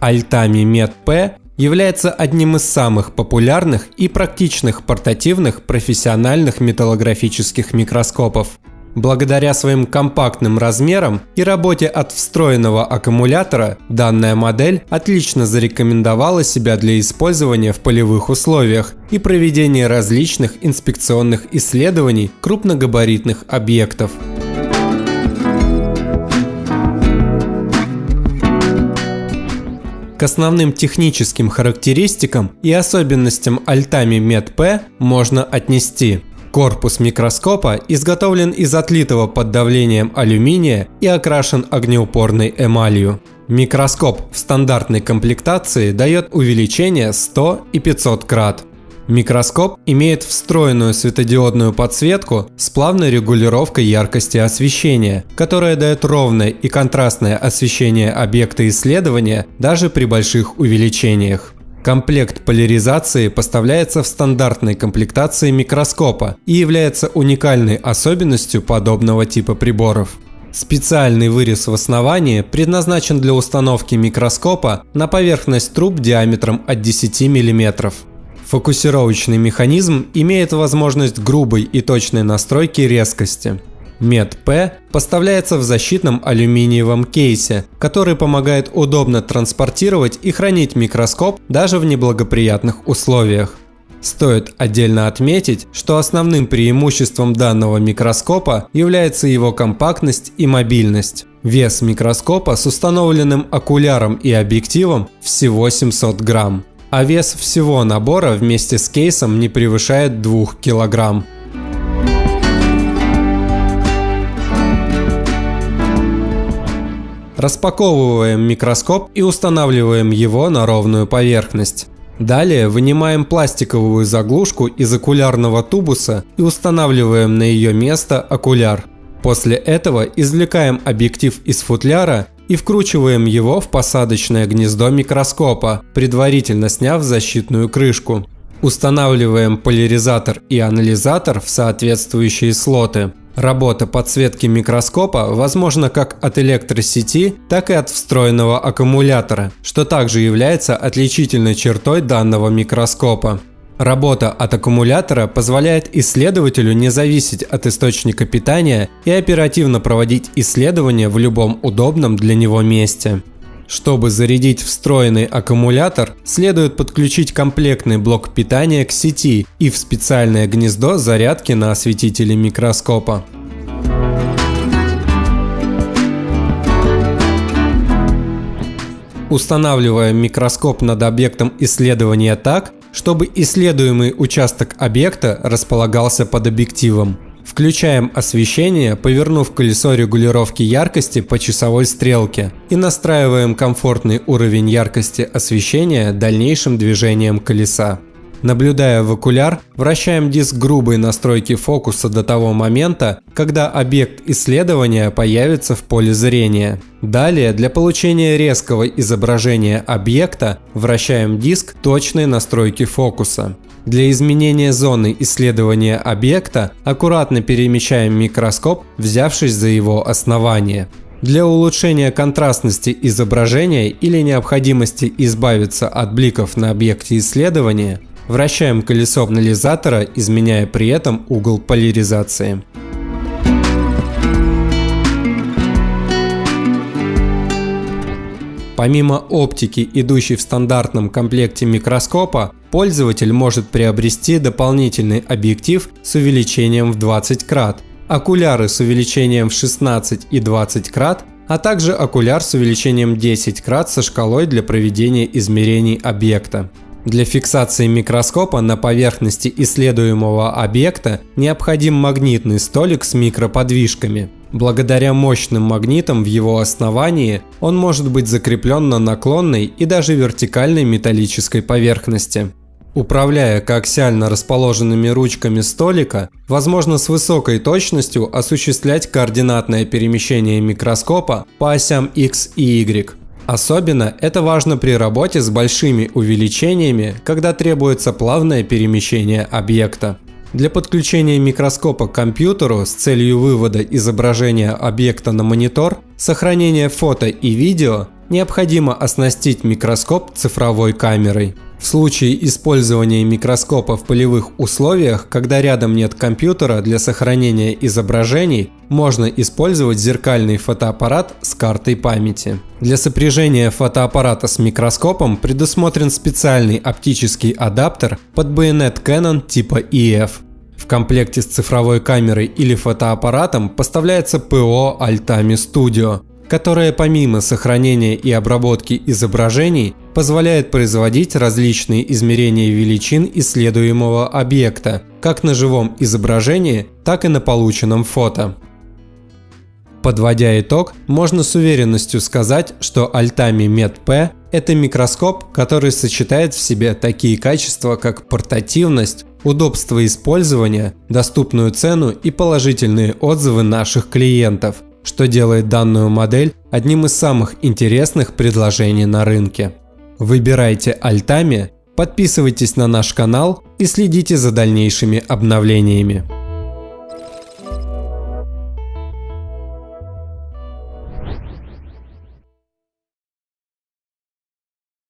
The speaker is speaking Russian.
Altami Med P является одним из самых популярных и практичных портативных профессиональных металлографических микроскопов. Благодаря своим компактным размерам и работе от встроенного аккумулятора, данная модель отлично зарекомендовала себя для использования в полевых условиях и проведения различных инспекционных исследований крупногабаритных объектов. К основным техническим характеристикам и особенностям Altami Med P можно отнести Корпус микроскопа изготовлен из отлитого под давлением алюминия и окрашен огнеупорной эмалью. Микроскоп в стандартной комплектации дает увеличение 100 и 500 крат. Микроскоп имеет встроенную светодиодную подсветку с плавной регулировкой яркости освещения, которая дает ровное и контрастное освещение объекта исследования даже при больших увеличениях. Комплект поляризации поставляется в стандартной комплектации микроскопа и является уникальной особенностью подобного типа приборов. Специальный вырез в основании предназначен для установки микроскопа на поверхность труб диаметром от 10 мм. Фокусировочный механизм имеет возможность грубой и точной настройки резкости. Мед-П поставляется в защитном алюминиевом кейсе, который помогает удобно транспортировать и хранить микроскоп даже в неблагоприятных условиях. Стоит отдельно отметить, что основным преимуществом данного микроскопа является его компактность и мобильность. Вес микроскопа с установленным окуляром и объективом всего 700 грамм, а вес всего набора вместе с кейсом не превышает 2 килограмм. Распаковываем микроскоп и устанавливаем его на ровную поверхность. Далее вынимаем пластиковую заглушку из окулярного тубуса и устанавливаем на ее место окуляр. После этого извлекаем объектив из футляра и вкручиваем его в посадочное гнездо микроскопа, предварительно сняв защитную крышку. Устанавливаем поляризатор и анализатор в соответствующие слоты. Работа подсветки микроскопа возможна как от электросети, так и от встроенного аккумулятора, что также является отличительной чертой данного микроскопа. Работа от аккумулятора позволяет исследователю не зависеть от источника питания и оперативно проводить исследования в любом удобном для него месте. Чтобы зарядить встроенный аккумулятор, следует подключить комплектный блок питания к сети и в специальное гнездо зарядки на осветителе микроскопа. Устанавливаем микроскоп над объектом исследования так, чтобы исследуемый участок объекта располагался под объективом. Включаем освещение, повернув колесо регулировки яркости по часовой стрелке и настраиваем комфортный уровень яркости освещения дальнейшим движением колеса. Наблюдая в окуляр, вращаем диск грубой настройки фокуса до того момента, когда объект исследования появится в поле зрения. Далее, для получения резкого изображения объекта, вращаем диск точной настройки фокуса. Для изменения зоны исследования объекта аккуратно перемещаем микроскоп, взявшись за его основание. Для улучшения контрастности изображения или необходимости избавиться от бликов на объекте исследования, вращаем колесо анализатора, изменяя при этом угол поляризации. Помимо оптики, идущей в стандартном комплекте микроскопа, пользователь может приобрести дополнительный объектив с увеличением в 20 крат, окуляры с увеличением в 16 и 20 крат, а также окуляр с увеличением 10 крат со шкалой для проведения измерений объекта. Для фиксации микроскопа на поверхности исследуемого объекта необходим магнитный столик с микроподвижками – Благодаря мощным магнитам в его основании он может быть закреплен на наклонной и даже вертикальной металлической поверхности. Управляя коаксиально расположенными ручками столика, возможно с высокой точностью осуществлять координатное перемещение микроскопа по осям X и Y. Особенно это важно при работе с большими увеличениями, когда требуется плавное перемещение объекта. Для подключения микроскопа к компьютеру с целью вывода изображения объекта на монитор, сохранения фото и видео, необходимо оснастить микроскоп цифровой камерой. В случае использования микроскопа в полевых условиях, когда рядом нет компьютера для сохранения изображений, можно использовать зеркальный фотоаппарат с картой памяти. Для сопряжения фотоаппарата с микроскопом предусмотрен специальный оптический адаптер под байонет Canon типа EF. В комплекте с цифровой камерой или фотоаппаратом поставляется ПО Altami Studio, которое помимо сохранения и обработки изображений позволяет производить различные измерения величин исследуемого объекта, как на живом изображении, так и на полученном фото. Подводя итог, можно с уверенностью сказать, что Altami Med-P – это микроскоп, который сочетает в себе такие качества, как портативность, удобство использования, доступную цену и положительные отзывы наших клиентов – что делает данную модель одним из самых интересных предложений на рынке. Выбирайте Altami, подписывайтесь на наш канал и следите за дальнейшими обновлениями.